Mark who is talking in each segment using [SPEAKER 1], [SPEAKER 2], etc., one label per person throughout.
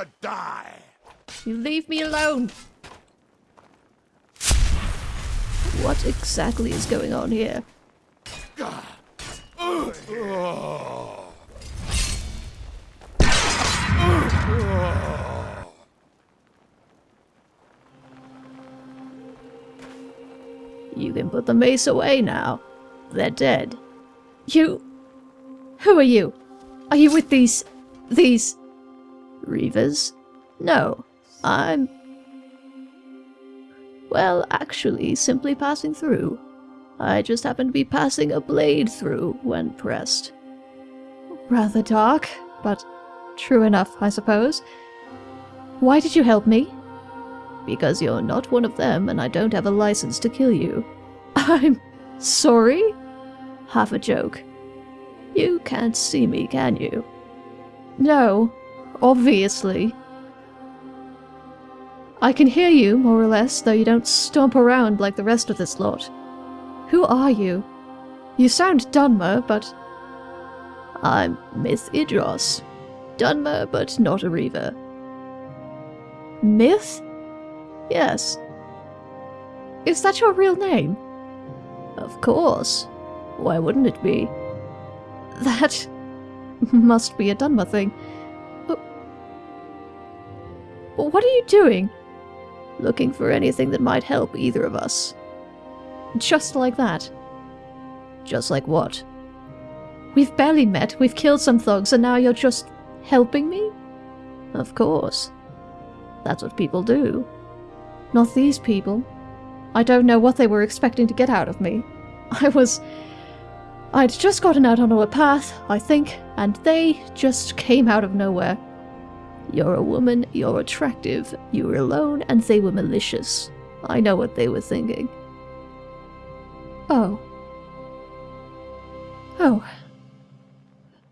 [SPEAKER 1] to die!
[SPEAKER 2] You leave me alone! What exactly is going on here? You can put the mace away now. They're dead. You... Who are you? Are you with these... these... Reavers? No. I'm... Well, actually, simply passing through. I just happened to be passing a blade through when pressed. Rather dark, but true enough, I suppose. Why did you help me? Because you're not one of them and I don't have a license to kill you. I'm sorry? Half a joke. You can't see me, can you? No, obviously. I can hear you, more or less, though you don't stomp around like the rest of this lot. Who are you? You sound Dunmer, but... I'm Myth Idros. Dunmer, but not a Reaver. Myth? Yes. Is that your real name? Of course. Why wouldn't it be? That must be a Dunmer thing. What are you doing? Looking for anything that might help either of us. Just like that. Just like what? We've barely met, we've killed some thugs, and now you're just helping me? Of course. That's what people do. Not these people. I don't know what they were expecting to get out of me. I was... I'd just gotten out on a path, I think, and they just came out of nowhere. You're a woman, you're attractive, you were alone, and they were malicious. I know what they were thinking. Oh. Oh.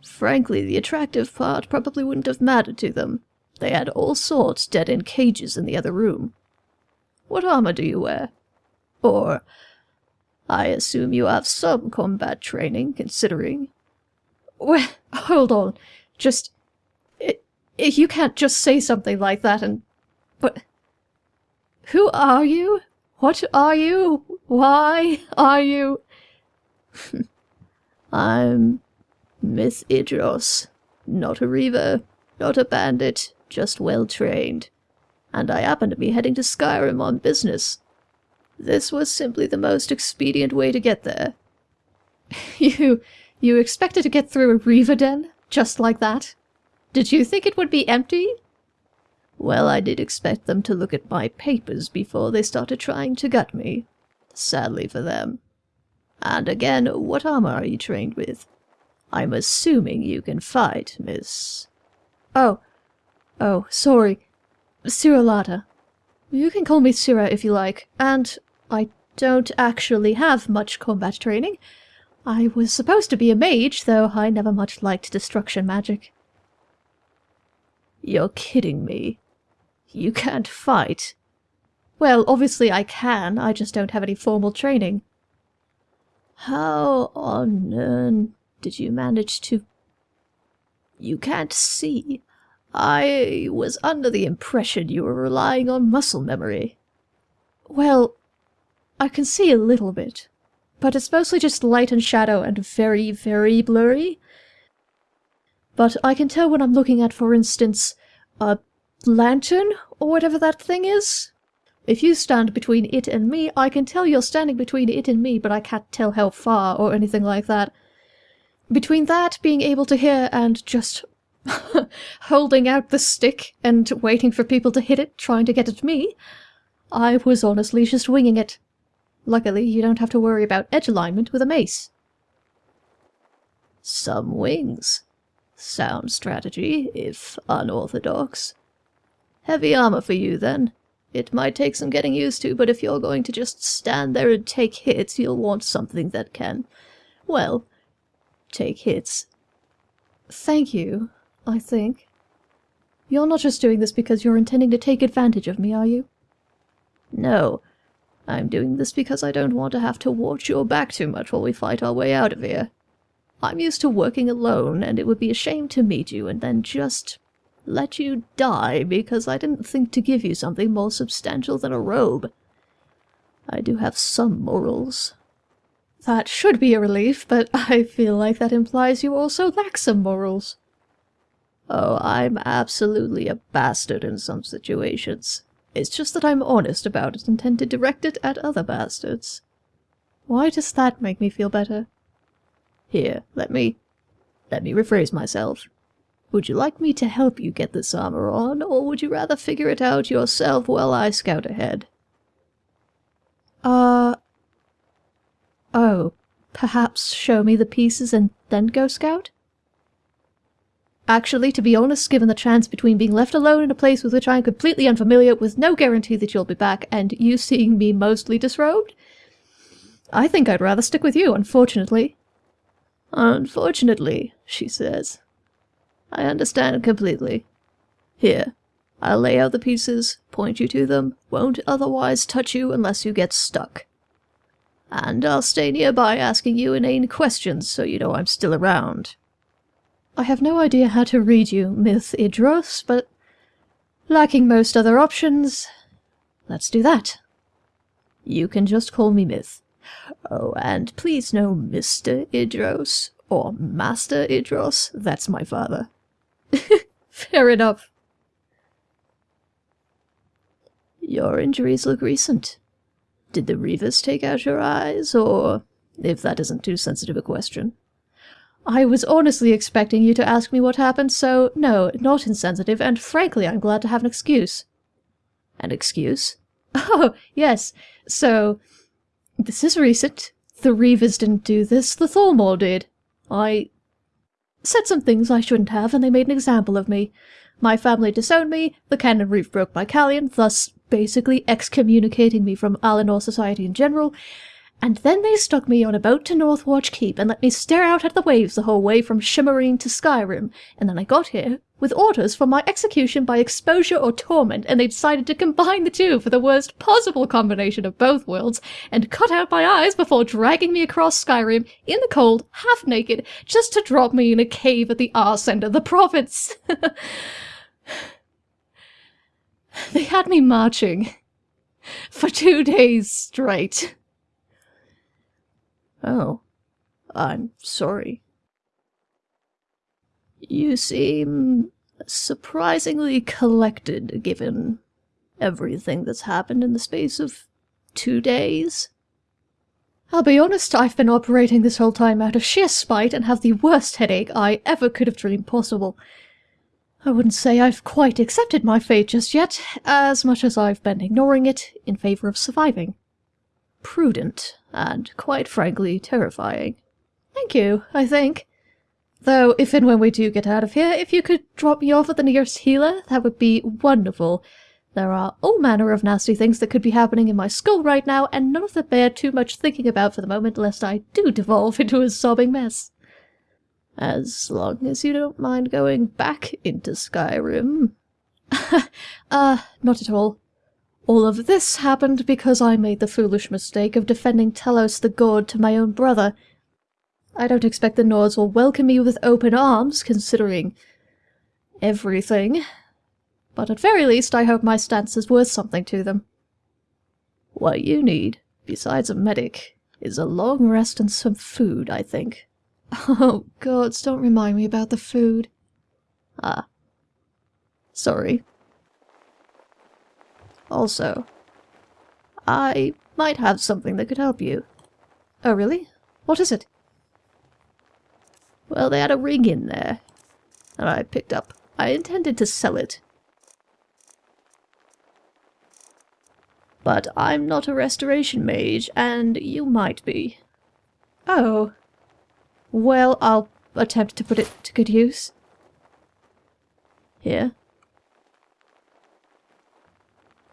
[SPEAKER 2] Frankly, the attractive part probably wouldn't have mattered to them. They had all sorts dead in cages in the other room. What armor do you wear? Or, I assume you have some combat training, considering... Well, hold on. Just... You can't just say something like that and... But... Who are you? What are you? Why are you? I'm Myth Idros. Not a reaver, not a bandit, just well trained. And I happen to be heading to Skyrim on business. This was simply the most expedient way to get there. you... you expected to get through a reaver den? Just like that? Did you think it would be empty? Well, I did expect them to look at my papers before they started trying to gut me. Sadly for them. And again, what armor are you trained with? I'm assuming you can fight, miss... Oh. Oh, sorry. Siralata. You can call me Sira if you like, and I don't actually have much combat training. I was supposed to be a mage, though I never much liked destruction magic. You're kidding me. You can't fight. Well, obviously I can, I just don't have any formal training. How on earth did you manage to... You can't see. I was under the impression you were relying on muscle memory. Well, I can see a little bit, but it's mostly just light and shadow and very, very blurry. But I can tell when I'm looking at, for instance, a lantern, or whatever that thing is. If you stand between it and me, I can tell you're standing between it and me, but I can't tell how far or anything like that. Between that, being able to hear, and just holding out the stick and waiting for people to hit it, trying to get at me, I was honestly just winging it. Luckily, you don't have to worry about edge alignment with a mace. Some wings. Sound strategy, if unorthodox. Heavy armor for you, then. It might take some getting used to, but if you're going to just stand there and take hits, you'll want something that can, well, take hits. Thank you, I think. You're not just doing this because you're intending to take advantage of me, are you? No. I'm doing this because I don't want to have to watch your back too much while we fight our way out of here. I'm used to working alone, and it would be a shame to meet you and then just
[SPEAKER 3] let you die because I didn't think to give you something more substantial than a robe. I do have some morals.
[SPEAKER 2] That should be a relief, but I feel like that implies you also lack some morals.
[SPEAKER 3] Oh, I'm absolutely a bastard in some situations. It's just that I'm honest about it and tend to direct it at other bastards.
[SPEAKER 2] Why does that make me feel better?
[SPEAKER 3] Here, let me... let me rephrase myself. Would you like me to help you get this armor on, or would you rather figure it out yourself while I scout ahead?
[SPEAKER 2] Uh... Oh, perhaps show me the pieces and then go scout? Actually, to be honest, given the chance between being left alone in a place with which I am completely unfamiliar, with no guarantee that you'll be back, and you seeing me mostly disrobed, I think I'd rather stick with you, unfortunately.
[SPEAKER 3] Unfortunately, she says. I understand completely. Here, I'll lay out the pieces, point you to them, won't otherwise touch you unless you get stuck. And I'll stay nearby asking you inane questions so you know I'm still around.
[SPEAKER 2] I have no idea how to read you, Myth Idros, but lacking most other options, let's do that.
[SPEAKER 3] You can just call me Myth. Oh, and please no Mr. Idros, or Master Idros, that's my father.
[SPEAKER 2] Fair enough.
[SPEAKER 3] Your injuries look recent. Did the Reavers take out your eyes, or, if that isn't too sensitive a question?
[SPEAKER 2] I was honestly expecting you to ask me what happened, so no, not insensitive, and frankly I'm glad to have an excuse.
[SPEAKER 3] An excuse?
[SPEAKER 2] Oh, yes. So, this is recent. The Reavers didn't do this, the Thalmor did. I said some things I shouldn't have, and they made an example of me. My family disowned me, the Canon Reeve broke my Callion, thus basically excommunicating me from Alinor society in general, and then they stuck me on a boat to Northwatch Keep and let me stare out at the waves the whole way from Shimmerene to Skyrim, and then I got here with orders for my execution by exposure or torment, and they decided to combine the two for the worst possible combination of both worlds, and cut out my eyes before dragging me across Skyrim in the cold, half naked, just to drop me in a cave at the arse end of the province. they had me marching for two days straight.
[SPEAKER 3] Oh, I'm sorry. You seem surprisingly collected given everything that's happened in the space of two days.
[SPEAKER 2] I'll be honest, I've been operating this whole time out of sheer spite and have the worst headache I ever could have dreamed possible. I wouldn't say I've quite accepted my fate just yet, as much as I've been ignoring it in favor of surviving.
[SPEAKER 3] Prudent, and quite frankly terrifying.
[SPEAKER 2] Thank you, I think. Though, if and when we do get out of here, if you could drop me off at the nearest healer, that would be wonderful. There are all manner of nasty things that could be happening in my skull right now, and none of them bear too much thinking about for the moment, lest I do devolve into a sobbing mess.
[SPEAKER 3] As long as you don't mind going back into Skyrim.
[SPEAKER 2] uh, not at all. All of this happened because I made the foolish mistake of defending Talos the God to my own brother, I don't expect the Nords will welcome me with open arms, considering everything. But at very least, I hope my stance is worth something to them.
[SPEAKER 3] What you need, besides a medic, is a long rest and some food, I think.
[SPEAKER 2] Oh, gods, don't remind me about the food.
[SPEAKER 3] Ah. Sorry. Also, I might have something that could help you.
[SPEAKER 2] Oh, really? What is it?
[SPEAKER 3] Well, they had a ring in there. And I picked up. I intended to sell it. But I'm not a restoration mage, and you might be.
[SPEAKER 2] Oh. Well, I'll attempt to put it to good use.
[SPEAKER 3] Here.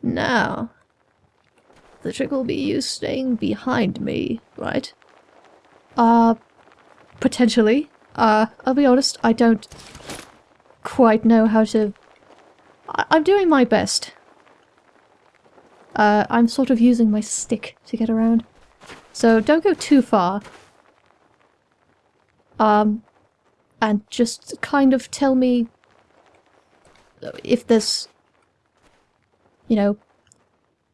[SPEAKER 3] Now. The trick will be you staying behind me, right?
[SPEAKER 2] Uh, potentially. Uh, I'll be honest, I don't quite know how to... I I'm doing my best. Uh, I'm sort of using my stick to get around. So don't go too far. Um, and just kind of tell me if there's, you know,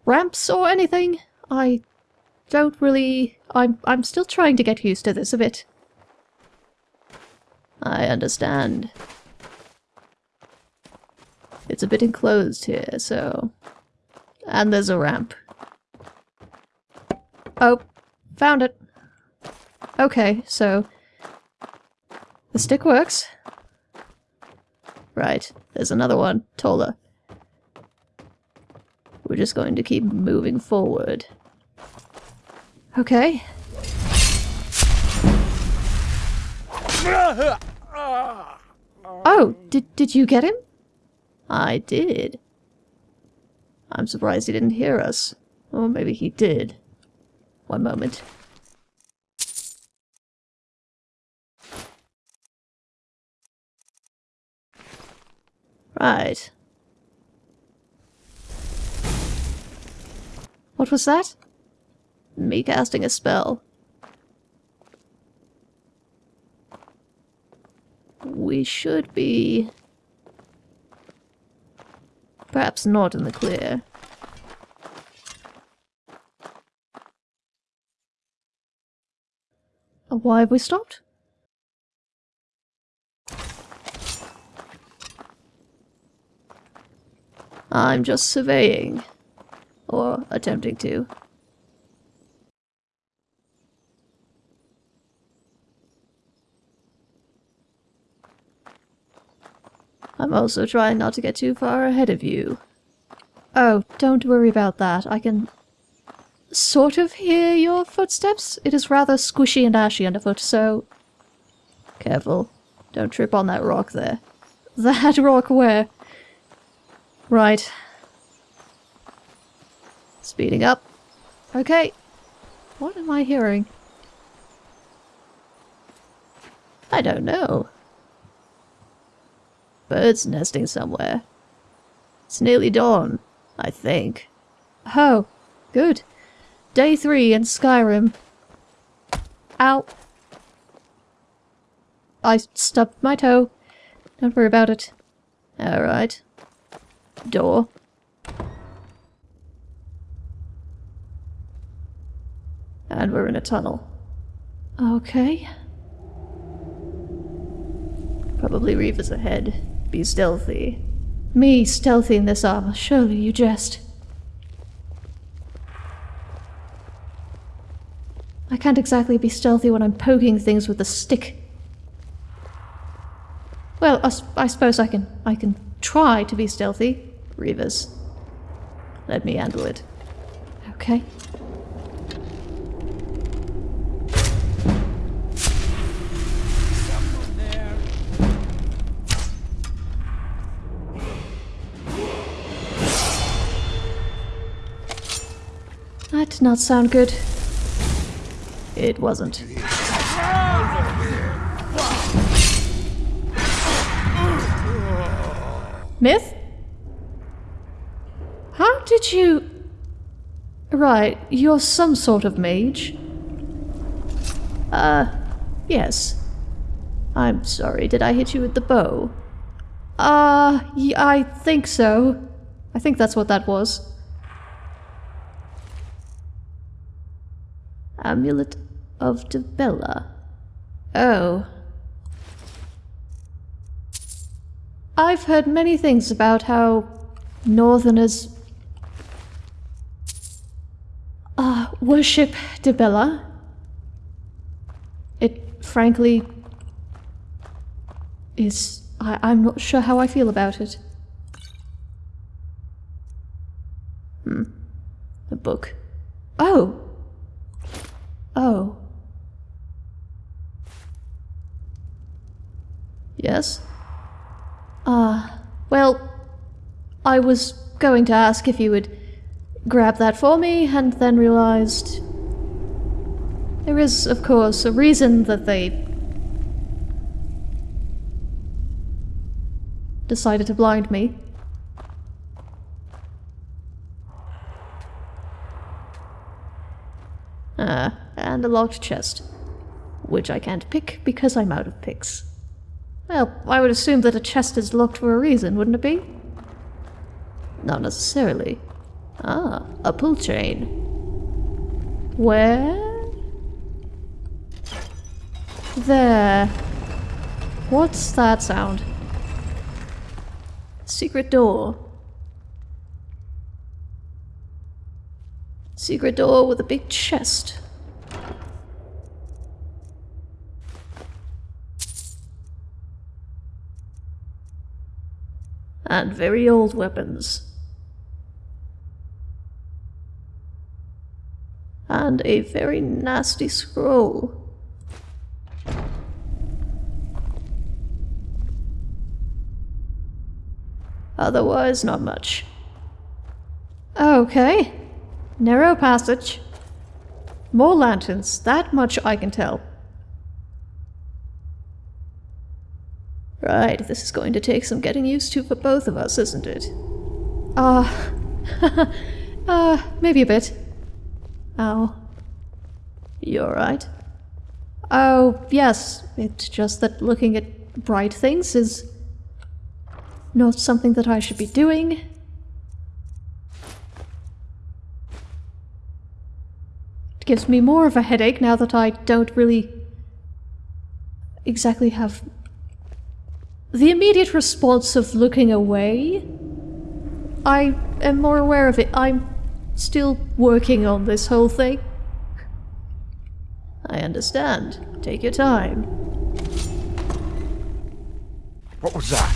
[SPEAKER 2] ramps or anything. I don't really... I'm, I'm still trying to get used to this a bit.
[SPEAKER 4] I understand. It's a bit enclosed here, so... And there's a ramp.
[SPEAKER 2] Oh, found it. Okay, so... The stick works.
[SPEAKER 4] Right, there's another one, taller. We're just going to keep moving forward.
[SPEAKER 2] Okay. Oh, did, did you get him?
[SPEAKER 4] I did. I'm surprised he didn't hear us. Or maybe he did. One moment. Right.
[SPEAKER 2] What was that?
[SPEAKER 4] Me casting a spell. We should be... Perhaps not in the clear.
[SPEAKER 2] Why have we stopped?
[SPEAKER 4] I'm just surveying. Or attempting to. I'm also trying not to get too far ahead of you.
[SPEAKER 2] Oh, don't worry about that. I can sort of hear your footsteps. It is rather squishy and ashy underfoot, so...
[SPEAKER 4] Careful. Don't trip on that rock there.
[SPEAKER 2] That rock where? Right.
[SPEAKER 4] Speeding up.
[SPEAKER 2] Okay. What am I hearing?
[SPEAKER 4] I don't know. Birds nesting somewhere. It's nearly dawn, I think.
[SPEAKER 2] Oh, good. Day three in Skyrim. Ow. I stubbed my toe. Don't worry about it.
[SPEAKER 4] Alright. Door. And we're in a tunnel.
[SPEAKER 2] Okay.
[SPEAKER 4] Probably Reaver's ahead. Be stealthy.
[SPEAKER 2] Me stealthy in this armor, surely you jest. I can't exactly be stealthy when I'm poking things with a stick. Well, I, I suppose I can I can try to be stealthy.
[SPEAKER 4] Reavers. Let me handle it.
[SPEAKER 2] Okay. Not sound good.
[SPEAKER 4] It wasn't.
[SPEAKER 2] Myth? How did you... Right, you're some sort of mage.
[SPEAKER 4] Uh, yes. I'm sorry, did I hit you with the bow?
[SPEAKER 2] Uh, y I think so. I think that's what that was.
[SPEAKER 4] Amulet of Dibella.
[SPEAKER 2] Oh. I've heard many things about how Northerners uh, worship Dibella. It frankly is. I, I'm not sure how I feel about it.
[SPEAKER 4] Hmm. A book.
[SPEAKER 2] Oh! Oh.
[SPEAKER 4] Yes?
[SPEAKER 2] Ah, uh, well, I was going to ask if you would grab that for me, and then realized there is, of course, a reason that they decided to blind me.
[SPEAKER 4] Ah, and a locked chest, which I can't pick because I'm out of picks.
[SPEAKER 2] Well, I would assume that a chest is locked for a reason, wouldn't it be? Not necessarily. Ah, a pull chain.
[SPEAKER 1] Where? There. What's that sound?
[SPEAKER 2] Secret door. Secret door with a big chest. And very old weapons. And a very nasty scroll. Otherwise, not much.
[SPEAKER 1] Okay. Narrow passage. More lanterns, that much I can tell.
[SPEAKER 2] Right, this is going to take some getting used to for both of us, isn't it?
[SPEAKER 1] Uh, uh, maybe a bit. Ow.
[SPEAKER 2] You alright?
[SPEAKER 1] Oh, yes. It's just that looking at bright things is not something that I should be doing. It gives me more of a headache now that I don't really exactly have the immediate response of looking away. I am more aware of it. I'm still working on this whole thing.
[SPEAKER 2] I understand. Take your time.
[SPEAKER 5] What was that?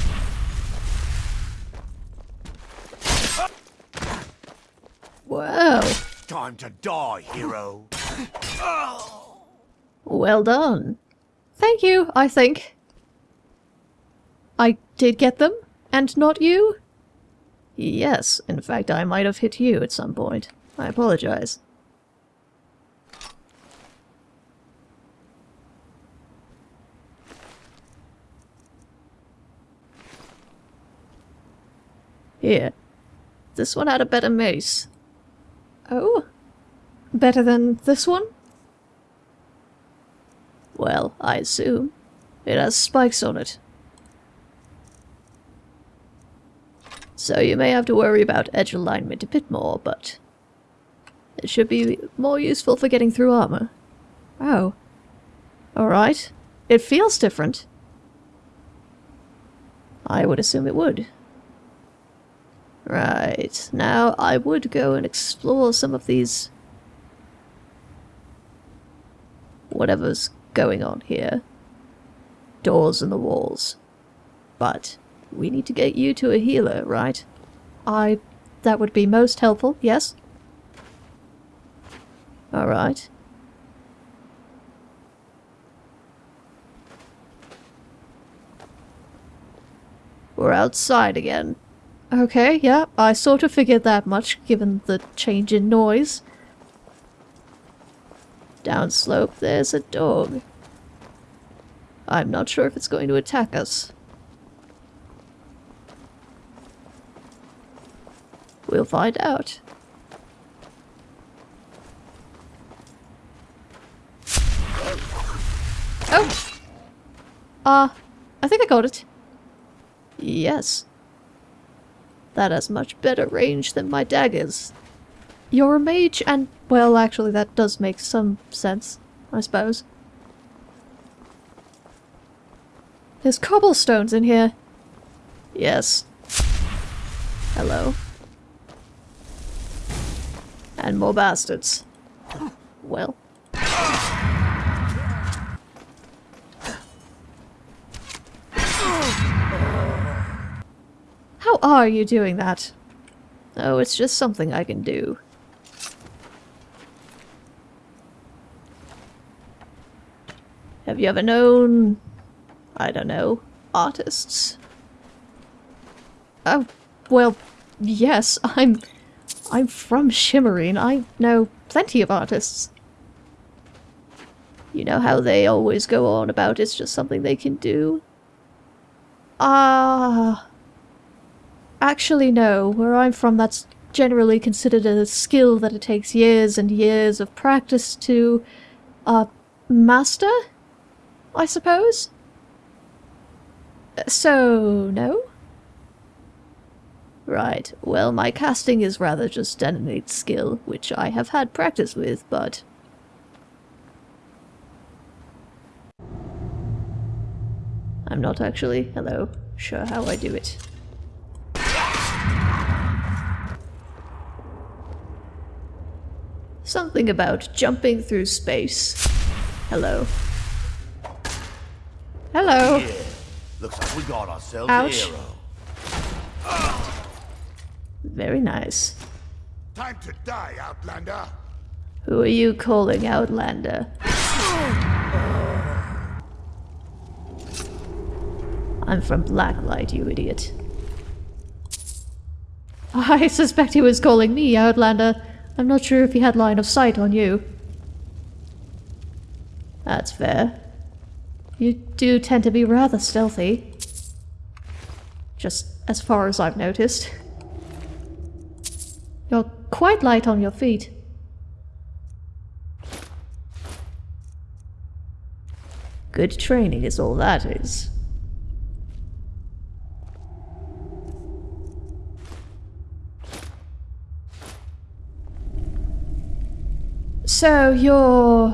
[SPEAKER 2] Wow.
[SPEAKER 5] Time to die, hero.
[SPEAKER 2] Well done.
[SPEAKER 1] Thank you, I think. I did get them, and not you?
[SPEAKER 2] Yes, in fact, I might have hit you at some point. I apologize. Here. This one had a better mace.
[SPEAKER 1] Oh? Better than this one?
[SPEAKER 2] Well, I assume. It has spikes on it. So you may have to worry about edge alignment a bit more, but it should be more useful for getting through armor.
[SPEAKER 1] Oh.
[SPEAKER 2] Alright.
[SPEAKER 1] It feels different.
[SPEAKER 2] I would assume it would. Right. Now, I would go and explore some of these... whatever's going on here. Doors in the walls. But we need to get you to a healer, right?
[SPEAKER 1] I... that would be most helpful, yes?
[SPEAKER 2] Alright. We're outside again.
[SPEAKER 1] Okay, yeah, I sort of figured that much, given the change in noise.
[SPEAKER 2] Downslope, there's a dog. I'm not sure if it's going to attack us. We'll find out.
[SPEAKER 1] Oh! Uh, I think I got it.
[SPEAKER 2] Yes. That has much better range than my daggers.
[SPEAKER 1] You're a mage, and, well, actually, that does make some sense, I suppose. There's cobblestones in here.
[SPEAKER 2] Yes. Hello. And more bastards. Well.
[SPEAKER 1] How are you doing that?
[SPEAKER 2] Oh, it's just something I can do. Have you ever known, I don't know, artists?
[SPEAKER 1] Oh, well, yes, I'm... I'm from Shimmerene. I know plenty of artists.
[SPEAKER 2] You know how they always go on about it's just something they can do?
[SPEAKER 1] Ah... Actually, no. Where I'm from, that's generally considered a skill that it takes years and years of practice to, uh, master? I suppose? So, no?
[SPEAKER 2] Right, well, my casting is rather just an innate skill, which I have had practice with, but. I'm not actually, hello, sure how I do it. Something about jumping through space. Hello.
[SPEAKER 1] Hello.
[SPEAKER 5] Yeah. Looks like we got ourselves
[SPEAKER 1] Ouch.
[SPEAKER 5] a hero.
[SPEAKER 2] Very nice.
[SPEAKER 5] Time to die, Outlander.
[SPEAKER 2] Who are you calling Outlander? I'm from Blacklight, you idiot.
[SPEAKER 1] I suspect he was calling me Outlander. I'm not sure if he had line of sight on you.
[SPEAKER 2] That's fair.
[SPEAKER 1] You do tend to be rather stealthy. Just as far as I've noticed. You're quite light on your feet.
[SPEAKER 2] Good training is all that is.
[SPEAKER 1] So you're.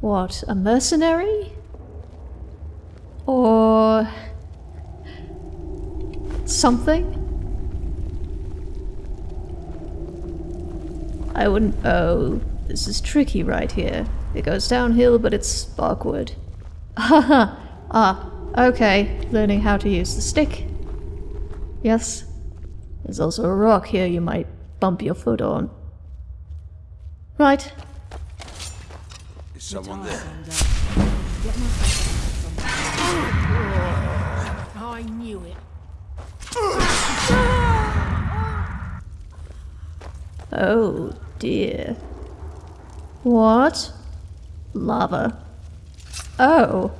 [SPEAKER 1] what, a mercenary? Or. something?
[SPEAKER 2] I wouldn't. Oh, this is tricky right here. It goes downhill, but it's awkward.
[SPEAKER 1] Haha. ah, okay. Learning how to use the stick. Yes.
[SPEAKER 2] There's also a rock here you might bump your foot on.
[SPEAKER 1] Right.
[SPEAKER 5] Is someone there?
[SPEAKER 6] I knew it.
[SPEAKER 2] Oh dear.
[SPEAKER 1] What?
[SPEAKER 2] Lava.
[SPEAKER 1] Oh.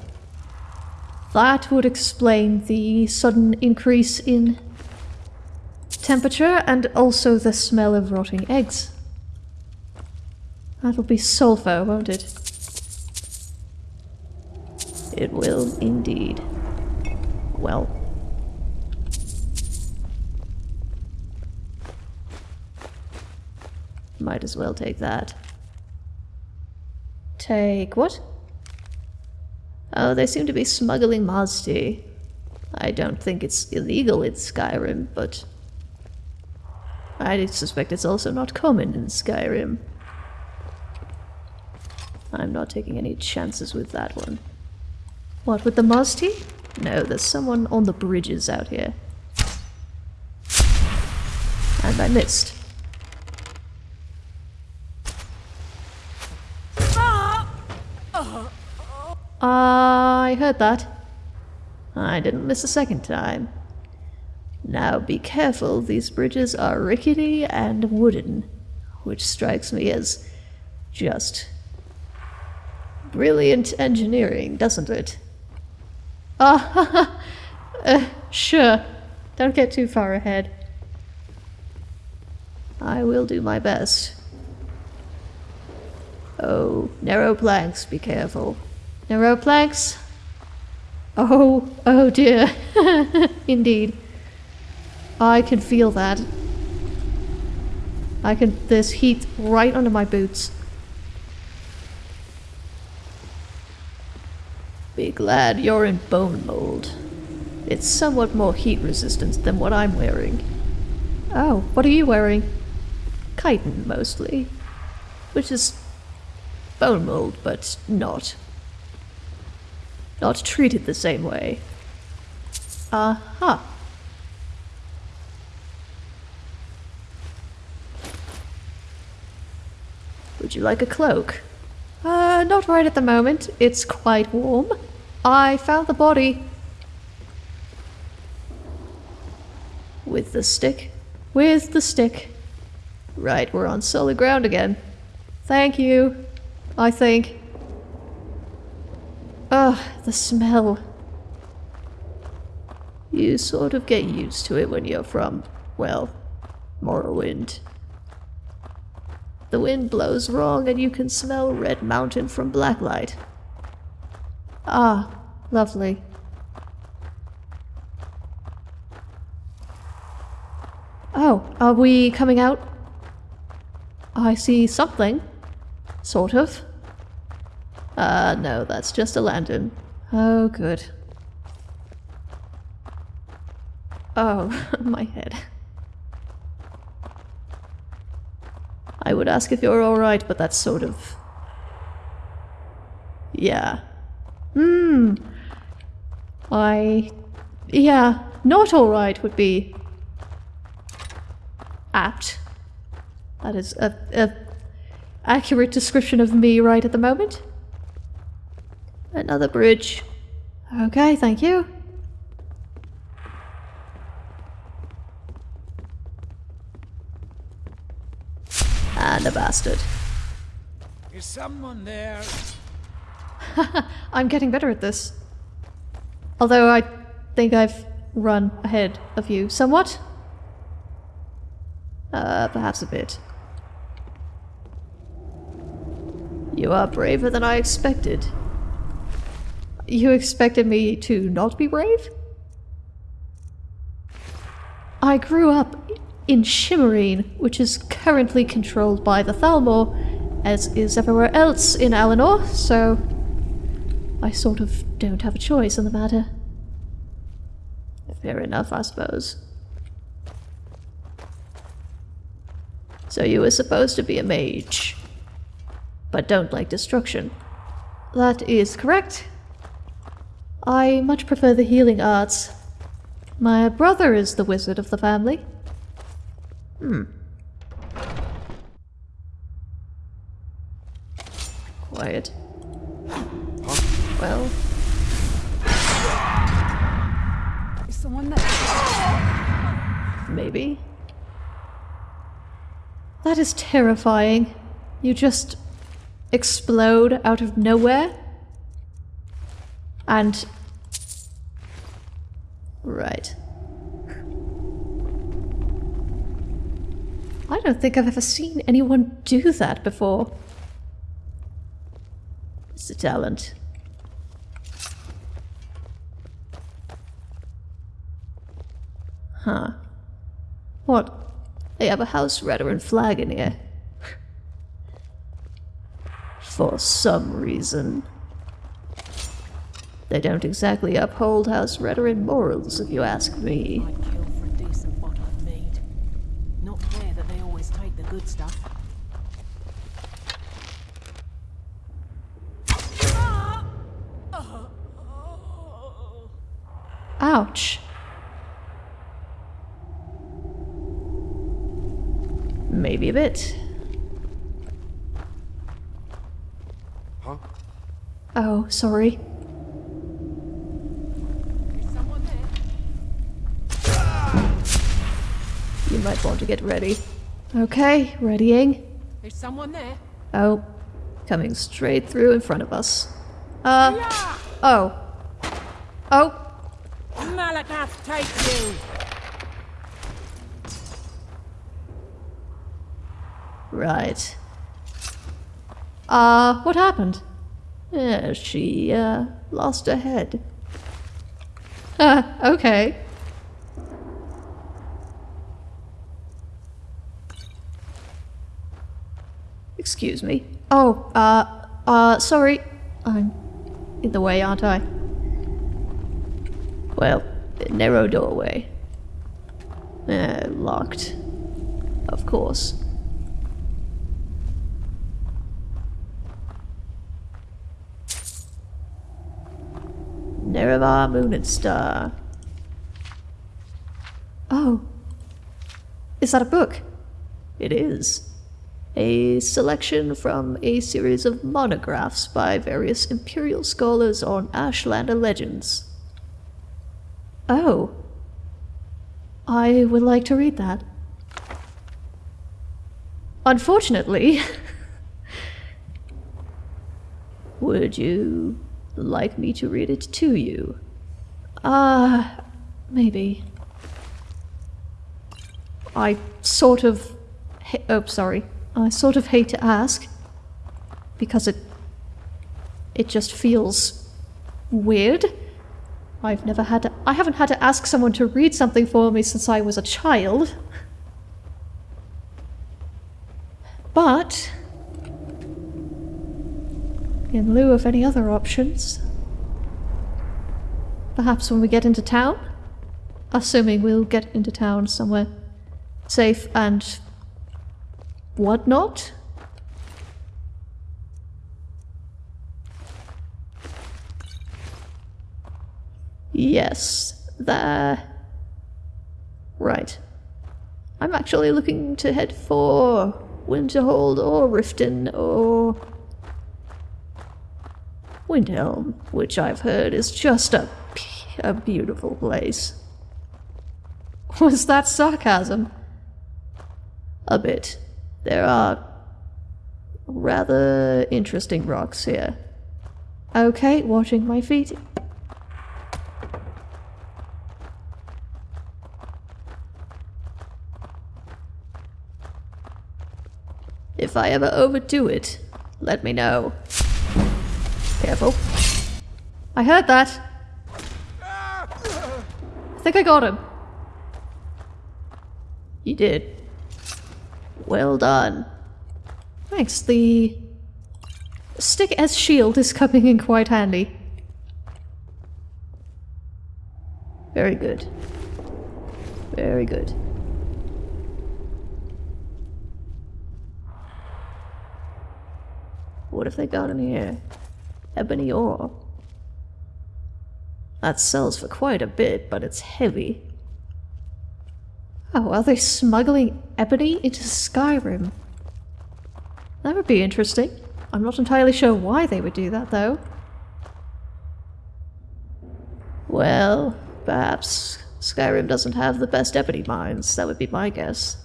[SPEAKER 1] That would explain the sudden increase in temperature and also the smell of rotting eggs. That'll be sulfur, won't it?
[SPEAKER 2] It will indeed. Well. Might as well take that.
[SPEAKER 1] Take what?
[SPEAKER 2] Oh, they seem to be smuggling tea. I don't think it's illegal in Skyrim, but I suspect it's also not common in Skyrim. I'm not taking any chances with that one.
[SPEAKER 1] What, with the tea?
[SPEAKER 2] No, there's someone on the bridges out here. And I missed.
[SPEAKER 1] I heard that.
[SPEAKER 2] I didn't miss a second time. Now be careful, these bridges are rickety and wooden, which strikes me as just brilliant engineering, doesn't it?
[SPEAKER 1] Ah, uh, sure. Don't get too far ahead.
[SPEAKER 2] I will do my best. Oh, narrow planks, be careful.
[SPEAKER 1] Planks? Oh, oh dear. Indeed. I can feel that. I can. There's heat right under my boots.
[SPEAKER 2] Be glad you're in bone mold. It's somewhat more heat resistant than what I'm wearing.
[SPEAKER 1] Oh, what are you wearing?
[SPEAKER 2] Chitin, mostly. Which is bone mold, but not. Not treated the same way.
[SPEAKER 1] Aha.
[SPEAKER 2] Would you like a cloak?
[SPEAKER 1] Uh, not right at the moment. It's quite warm. I found the body.
[SPEAKER 2] With the stick?
[SPEAKER 1] With the stick.
[SPEAKER 2] Right, we're on solid ground again.
[SPEAKER 1] Thank you. I think. Ugh, the smell.
[SPEAKER 2] You sort of get used to it when you're from, well, Morrowind. The wind blows wrong and you can smell Red Mountain from Blacklight.
[SPEAKER 1] Ah, lovely.
[SPEAKER 2] Oh, are we coming out? I see something. Sort of. Uh, no, that's just a lantern. Oh, good. Oh, my head. I would ask if you're alright, but that's sort of... Yeah. Hmm. I... Yeah, not alright would be... apt. That is a, a accurate description of me right at the moment. Another bridge. Okay, thank you. And a bastard.
[SPEAKER 7] Is someone there?
[SPEAKER 2] I'm getting better at this. Although I think I've run ahead of you somewhat. Uh, perhaps a bit. You are braver than I expected. You expected me to not be brave? I grew up in Shimmerene, which is currently controlled by the Thalmor, as is everywhere else in Alinor, so I sort of don't have a choice in the matter. Fair enough, I suppose. So you were supposed to be a mage, but don't like destruction. That is correct. I much prefer the healing arts. My brother is the wizard of the family. Hmm. Quiet. Well,
[SPEAKER 8] Is someone there?
[SPEAKER 2] maybe. That is terrifying. You just explode out of nowhere. And. Right. I don't think I've ever seen anyone do that before. It's a talent. Huh. What? They have a house veteran flag in here. For some reason. They don't exactly uphold House Veteran morals, if you ask me.
[SPEAKER 8] I'd kill for a decent bottle of mead. Not fair that they always take the good stuff.
[SPEAKER 2] Ouch. Maybe a bit.
[SPEAKER 5] Huh?
[SPEAKER 2] Oh, sorry.
[SPEAKER 8] Is someone there?
[SPEAKER 2] Want to get ready. Okay, readying.
[SPEAKER 8] Is someone there?
[SPEAKER 2] Oh, coming straight through in front of us. Uh, oh. Oh,
[SPEAKER 8] Malacath, take you!
[SPEAKER 2] right. Uh, what happened? Yeah, she, uh, lost her head. Uh, okay. Excuse me. Oh, uh, uh, sorry. I'm in the way, aren't I? Well, the narrow doorway. Uh, locked. Of course. Nerevar Moon and Star. Oh. Is that a book? It is. A selection from a series of monographs by various imperial scholars on Ashlander legends. Oh. I would like to read that. Unfortunately. would you like me to read it to you? Ah, uh, maybe. I sort of. Oh, sorry. I sort of hate to ask because it. It just feels weird. I've never had to. I haven't had to ask someone to read something for me since I was a child. But, in lieu of any other options, perhaps when we get into town, assuming we'll get into town somewhere safe and whatnot. Yes, there. Right. I'm actually looking to head for Winterhold or Riften or Windhelm, which I've heard is just a, a beautiful place. Was that sarcasm? A bit. There are rather interesting rocks here. Okay, watching my feet. If I ever overdo it, let me know. Careful. I heard that. Ah! I think I got him. You did. Well done. Thanks, the stick as shield is coming in quite handy. Very good. Very good. What have they got in here? Ebony ore. That sells for quite a bit, but it's heavy. Oh, are they smuggling ebony into Skyrim? That would be interesting. I'm not entirely sure why they would do that, though. Well, perhaps Skyrim doesn't have the best ebony mines. That would be my guess.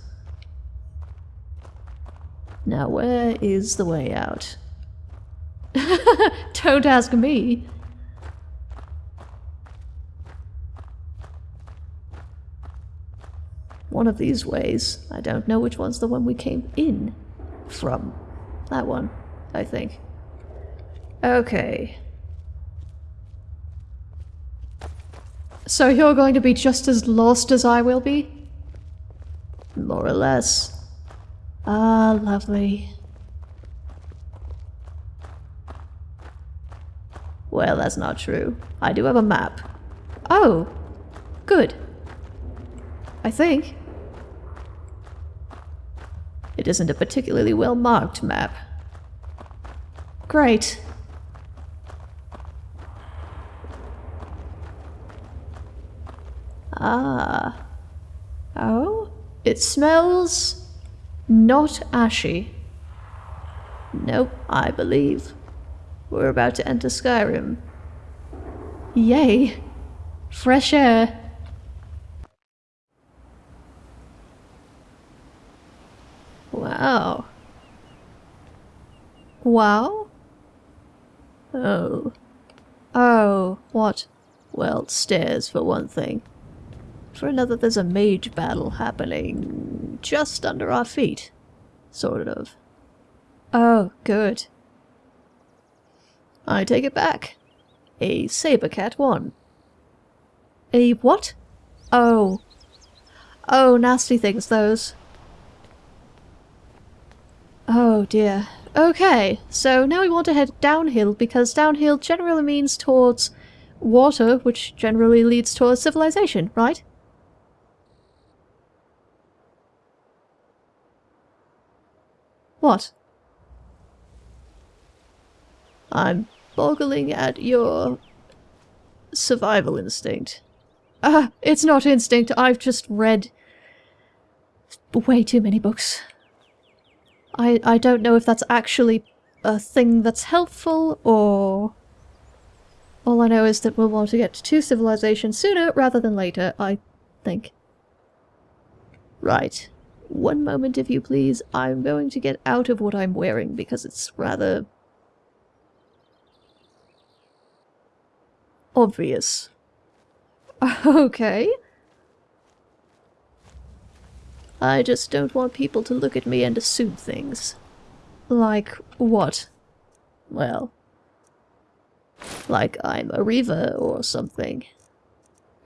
[SPEAKER 2] Now, where is the way out? Don't ask me. One of these ways. I don't know which one's the one we came in from. That one, I think. Okay. So you're going to be just as lost as I will be? More or less. Ah, lovely. Well, that's not true. I do have a map. Oh, good. I think. It isn't a particularly well marked map. Great. Ah. Oh? It smells not ashy. Nope, I believe. We're about to enter Skyrim. Yay! Fresh air. Oh. Wow. Wow? Oh. Oh, what? Well, stairs for one thing. For another, there's a mage battle happening just under our feet. Sort of. Oh, good. I take it back. A Sabercat won. A what? Oh. Oh, nasty things, those. Oh dear. Okay, so now we want to head downhill because downhill generally means towards water, which generally leads towards civilization, right? What? I'm boggling at your survival instinct. Ah, uh, it's not instinct, I've just read way too many books. I, I don't know if that's actually a thing that's helpful, or... All I know is that we'll want to get to civilization sooner rather than later, I think. Right. One moment, if you please. I'm going to get out of what I'm wearing because it's rather... obvious. Okay. I just don't want people to look at me and assume things. Like what? Well, like I'm a Reaver or something.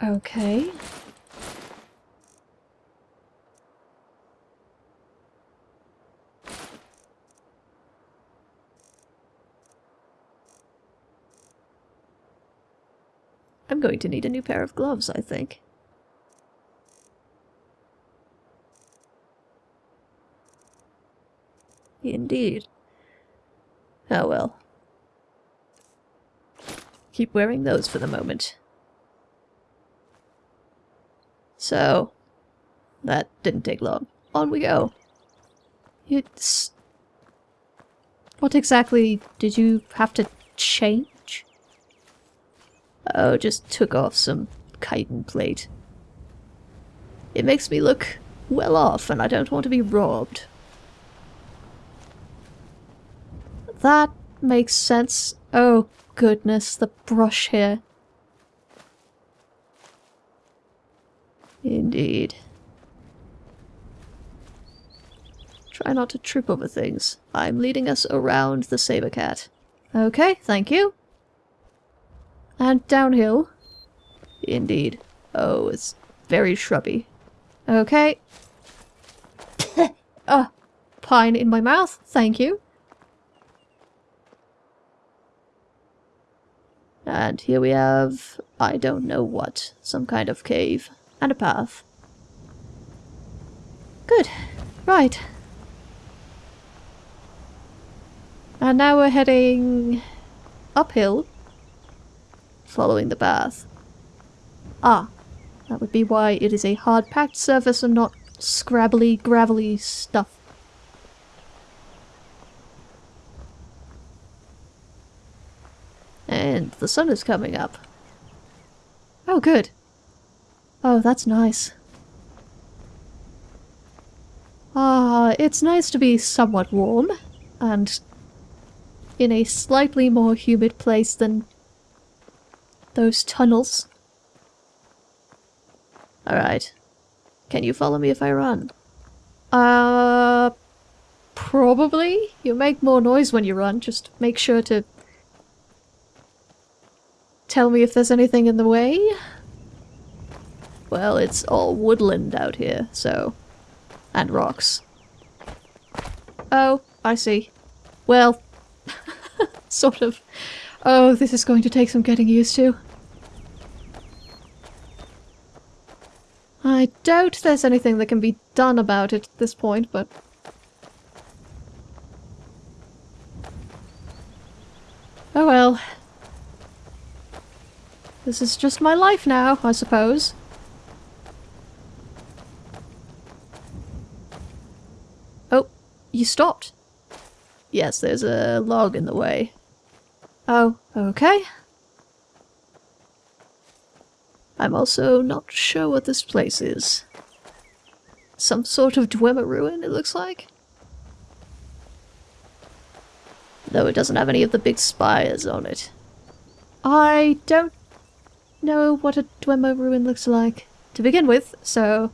[SPEAKER 2] Okay. I'm going to need a new pair of gloves, I think. Indeed. Oh well. Keep wearing those for the moment. So, that didn't take long. On we go.
[SPEAKER 1] It's... What exactly did you have to change?
[SPEAKER 2] Oh, just took off some chitin plate. It makes me look well off, and I don't want to be robbed.
[SPEAKER 1] That makes sense. Oh, goodness, the brush here.
[SPEAKER 2] Indeed. Try not to trip over things. I'm leading us around the saber cat.
[SPEAKER 1] Okay, thank you. And downhill.
[SPEAKER 2] Indeed. Oh, it's very shrubby.
[SPEAKER 1] Okay. uh, pine in my mouth, thank you.
[SPEAKER 2] And here we have, I don't know what, some kind of cave and a path.
[SPEAKER 1] Good. Right. And now we're heading uphill.
[SPEAKER 2] Following the path.
[SPEAKER 1] Ah, that would be why it is a hard-packed surface and not scrabbly, gravelly stuff.
[SPEAKER 2] And the sun is coming up.
[SPEAKER 1] Oh, good. Oh, that's nice. Ah, it's nice to be somewhat warm, and in a slightly more humid place than those tunnels.
[SPEAKER 2] Alright. Can you follow me if I run?
[SPEAKER 1] Uh, probably. You make more noise when you run, just make sure to tell me if there's anything in the way.
[SPEAKER 2] Well, it's all woodland out here, so... And rocks.
[SPEAKER 1] Oh, I see. Well, sort of. Oh, this is going to take some getting used to. I doubt there's anything that can be done about it at this point, but... Oh well. This is just my life now, I suppose. Oh, you stopped.
[SPEAKER 2] Yes, there's a log in the way.
[SPEAKER 1] Oh, okay.
[SPEAKER 2] I'm also not sure what this place is. Some sort of Dwemer ruin, it looks like? Though it doesn't have any of the big spires on it.
[SPEAKER 1] I don't know what a Dwemer ruin looks like to begin with, so...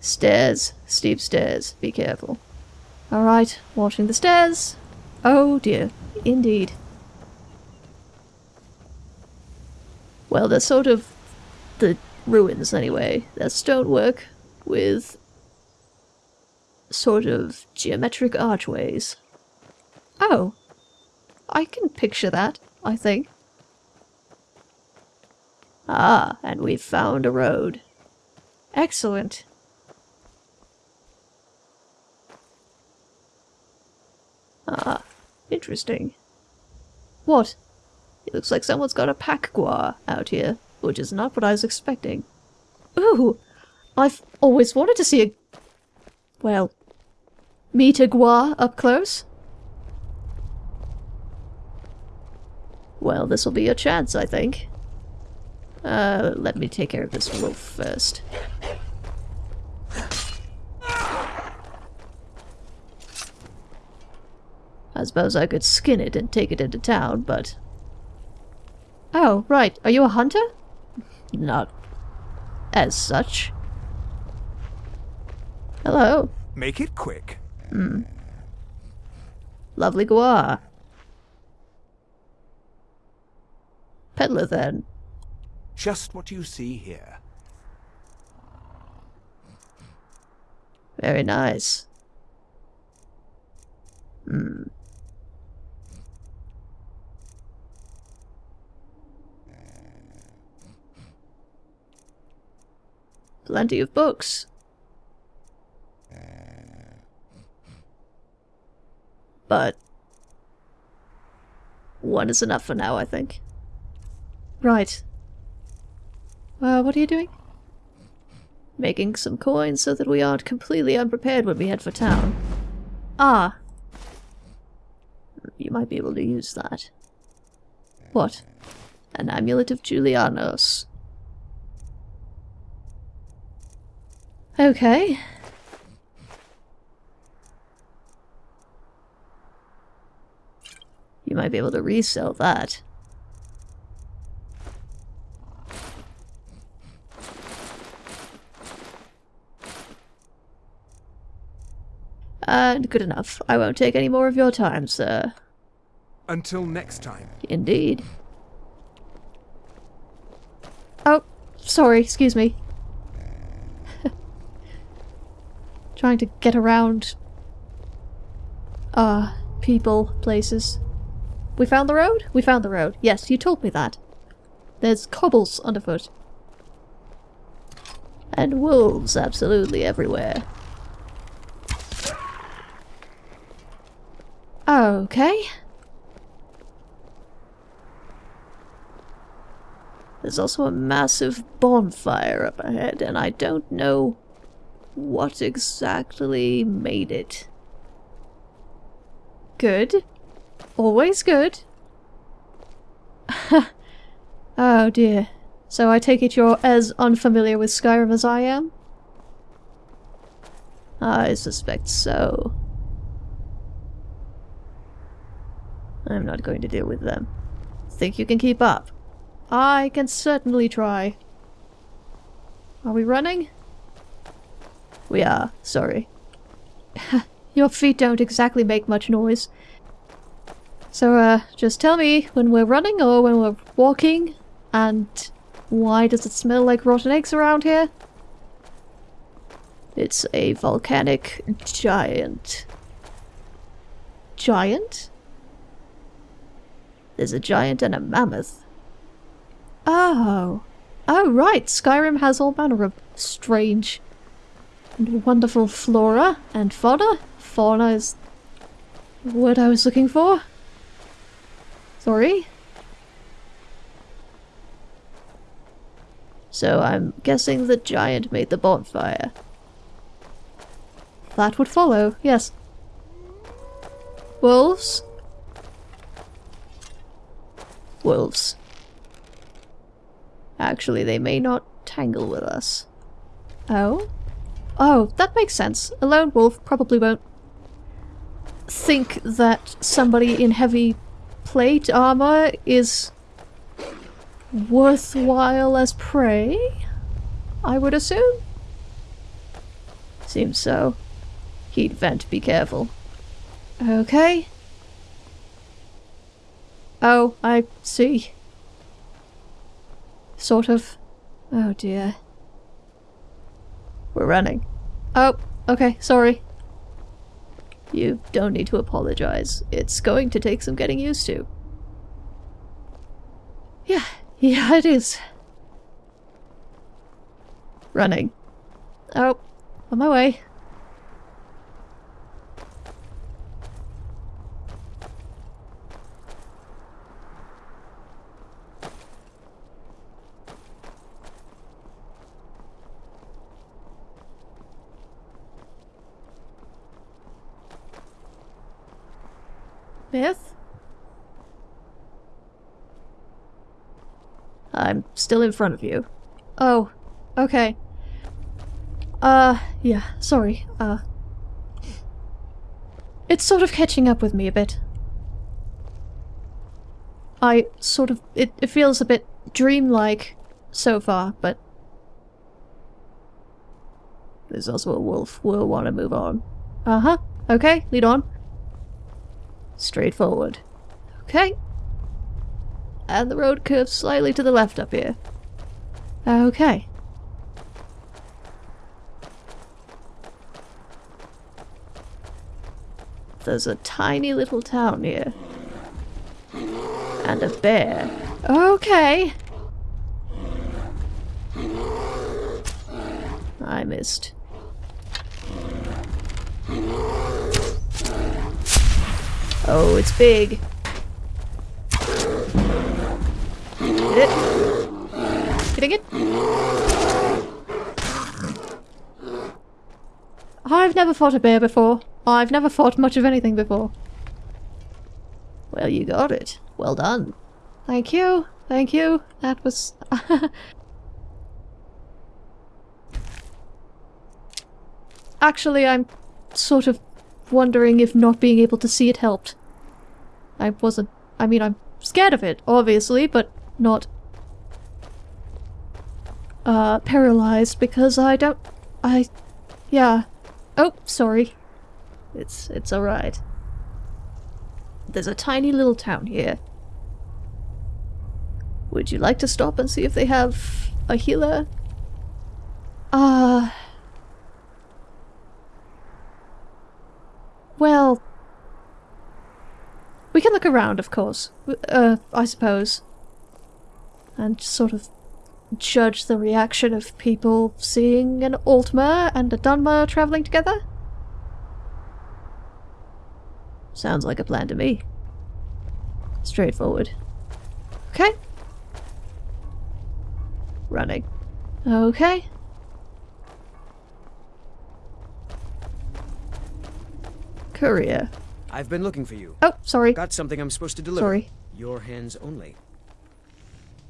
[SPEAKER 2] Stairs. Steep stairs. Be careful.
[SPEAKER 1] Alright, watching the stairs. Oh dear, indeed.
[SPEAKER 2] Well, they're sort of the ruins anyway. They're stonework with sort of geometric archways.
[SPEAKER 1] Oh. I can picture that, I think.
[SPEAKER 2] Ah, and we've found a road.
[SPEAKER 1] Excellent.
[SPEAKER 2] Ah, interesting.
[SPEAKER 1] What?
[SPEAKER 2] It looks like someone's got a pack guar out here, which is not what I was expecting.
[SPEAKER 1] Ooh, I've always wanted to see a... Well, meet a guar up close.
[SPEAKER 2] Well, this will be your chance, I think. Uh, let me take care of this wolf first. I suppose I could skin it and take it into town, but
[SPEAKER 1] Oh, right. Are you a hunter?
[SPEAKER 2] not as such. Hello.
[SPEAKER 5] Make it quick.
[SPEAKER 2] Lovely guar. Peddler, then.
[SPEAKER 5] Just what you see here.
[SPEAKER 2] Very nice. Hmm.
[SPEAKER 9] Plenty of books. But one is enough for now, I think.
[SPEAKER 2] Right. Uh, what are you doing?
[SPEAKER 9] Making some coins so that we aren't completely unprepared when we head for town.
[SPEAKER 2] Ah,
[SPEAKER 9] You might be able to use that.
[SPEAKER 2] what?
[SPEAKER 9] An amulet of Julianos.
[SPEAKER 2] Okay.
[SPEAKER 9] You might be able to resell that. And good enough. I won't take any more of your time, sir.
[SPEAKER 5] Until next time.
[SPEAKER 9] Indeed.
[SPEAKER 2] Oh, sorry, excuse me. Trying to get around. Uh, people, places. We found the road? We found the road. Yes, you told me that. There's cobbles underfoot.
[SPEAKER 9] And wolves absolutely everywhere.
[SPEAKER 2] Okay.
[SPEAKER 9] There's also a massive bonfire up ahead, and I don't know what exactly made it.
[SPEAKER 2] Good. Always good. oh dear. So I take it you're as unfamiliar with Skyrim as I am?
[SPEAKER 9] I suspect so. I'm not going to deal with them. Think you can keep up?
[SPEAKER 2] I can certainly try. Are we running?
[SPEAKER 9] We are, sorry.
[SPEAKER 2] Your feet don't exactly make much noise. So, uh, just tell me when we're running or when we're walking, and why does it smell like rotten eggs around here?
[SPEAKER 9] It's a volcanic giant.
[SPEAKER 2] Giant?
[SPEAKER 9] There's a giant and a mammoth.
[SPEAKER 2] Oh. Oh, right. Skyrim has all manner of strange and wonderful flora and fauna. Fauna is the word I was looking for. Sorry.
[SPEAKER 9] So I'm guessing the giant made the bonfire.
[SPEAKER 2] That would follow, yes. Wolves?
[SPEAKER 9] Wolves. Actually, they may not tangle with us.
[SPEAKER 2] Oh? Oh, that makes sense. A lone wolf probably won't think that somebody in heavy plate armor is worthwhile as prey? I would assume?
[SPEAKER 9] Seems so. Heat vent, be careful.
[SPEAKER 2] Okay. Oh, I see. Sort of. Oh dear.
[SPEAKER 9] We're running.
[SPEAKER 2] Oh, okay, sorry.
[SPEAKER 9] You don't need to apologize. It's going to take some getting used to.
[SPEAKER 2] Yeah, yeah, it is.
[SPEAKER 9] Running.
[SPEAKER 2] Oh, on my way. Myth?
[SPEAKER 9] I'm still in front of you.
[SPEAKER 2] Oh, okay. Uh, yeah, sorry. Uh, it's sort of catching up with me a bit. I sort of, it, it feels a bit dreamlike so far, but
[SPEAKER 9] There's also a wolf. We'll want to move on.
[SPEAKER 2] uh-huh. Okay, lead on.
[SPEAKER 9] Straight forward.
[SPEAKER 2] Okay,
[SPEAKER 9] And the road curves slightly to the left up here.
[SPEAKER 2] okay.
[SPEAKER 9] There's a tiny little town here. And a bear.
[SPEAKER 2] Okay. I missed. Oh, it's big. Hit it. Hitting it. I've never fought a bear before. I've never fought much of anything before. Well, you got it. Well done. Thank you. Thank you. That was... Actually, I'm sort of wondering if not being able to see it helped. I wasn't... I mean, I'm scared of it, obviously, but not... Uh, paralyzed because I don't... I... Yeah. Oh, sorry. It's... it's alright. There's a tiny little town here. Would you like to stop and see if they have a healer? Uh... Well... We can look around, of course. Uh, I suppose. And sort of judge the reaction of people seeing an Altmer and a Dunmer travelling together? Sounds like a plan to me. Straightforward. Okay. Running. Okay. Courier.
[SPEAKER 10] I've been looking for you.
[SPEAKER 2] Oh, sorry.
[SPEAKER 10] Got something I'm supposed to deliver.
[SPEAKER 2] Sorry.
[SPEAKER 10] Your hands only.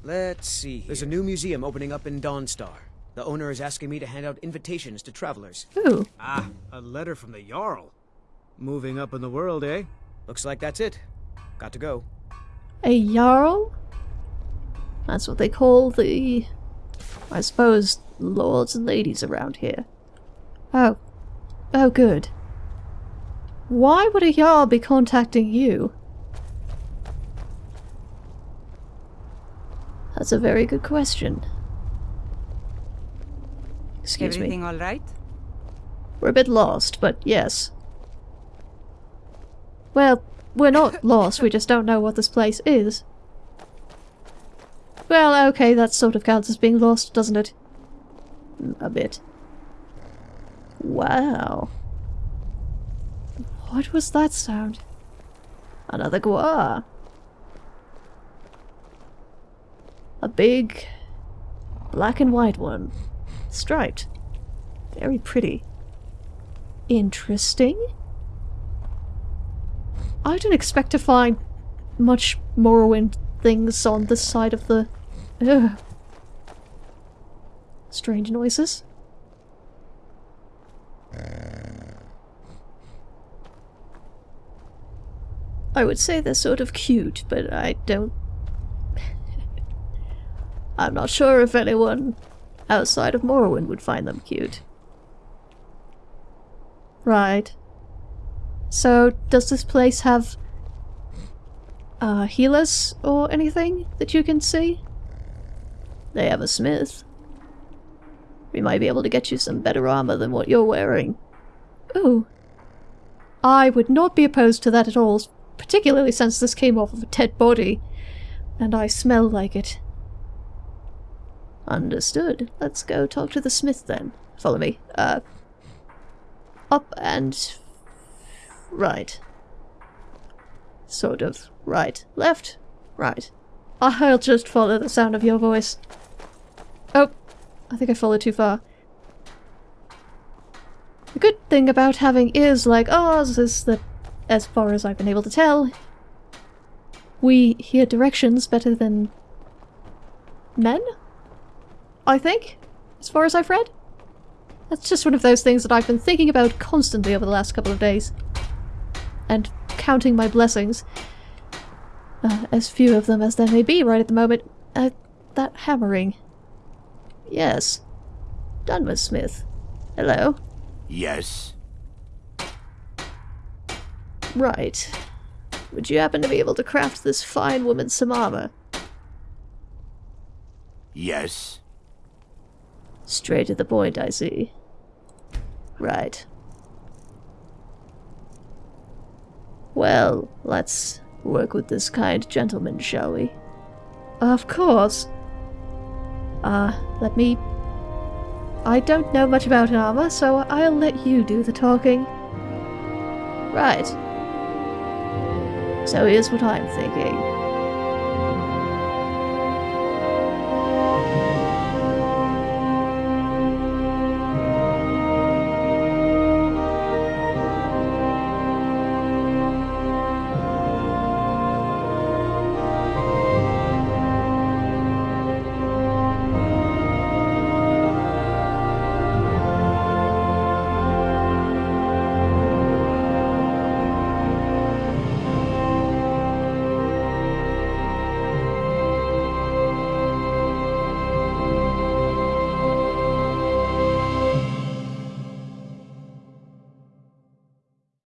[SPEAKER 10] Let's see. There's a new museum opening up in Dawnstar. The owner is asking me to hand out invitations to travelers.
[SPEAKER 2] Ooh.
[SPEAKER 6] Ah, a letter from the Jarl. Moving up in the world, eh?
[SPEAKER 10] Looks like that's it. Got to go.
[SPEAKER 2] A Jarl? That's what they call the... I suppose, lords and ladies around here. Oh. Oh, good. Why would a Jarl be contacting you? That's a very good question. Excuse
[SPEAKER 11] Everything
[SPEAKER 2] me.
[SPEAKER 11] all right?
[SPEAKER 2] We're a bit lost, but yes. Well, we're not lost, we just don't know what this place is. Well, okay, that sort of counts as being lost, doesn't it? Mm, A bit. Wow. What was that sound? Another guar. A big black and white one. Striped. Very pretty. Interesting. I didn't expect to find much Morrowind things on this side of the... Ugh. Strange noises. I would say they're sort of cute, but I don't... I'm not sure if anyone outside of Morrowind would find them cute. Right. So, does this place have uh, healers or anything that you can see? They have a smith. We might be able to get you some better armor than what you're wearing. Ooh. I would not be opposed to that at all, particularly since this came off of a dead body, and I smell like it. Understood. Let's go talk to the smith then. Follow me. Uh, up and right. Sort of. Right. Left. Right. I'll just follow the sound of your voice. Oh, I think I followed too far. The good thing about having ears like ours is that, as far as I've been able to tell, we hear directions better than men? I think, as far as I've read. That's just one of those things that I've been thinking about constantly over the last couple of days. And counting my blessings. Uh, as few of them as there may be right at the moment. Uh, that hammering. Yes. Dunmer Smith. Hello.
[SPEAKER 12] Yes.
[SPEAKER 2] Right. Would you happen to be able to craft this fine woman some armor?
[SPEAKER 12] Yes.
[SPEAKER 2] Straight to the point, I see. Right. Well, let's work with this kind gentleman, shall we? Of course. Uh, let me I don't know much about armor, so I'll let you do the talking.
[SPEAKER 13] Right. So here's what I'm thinking.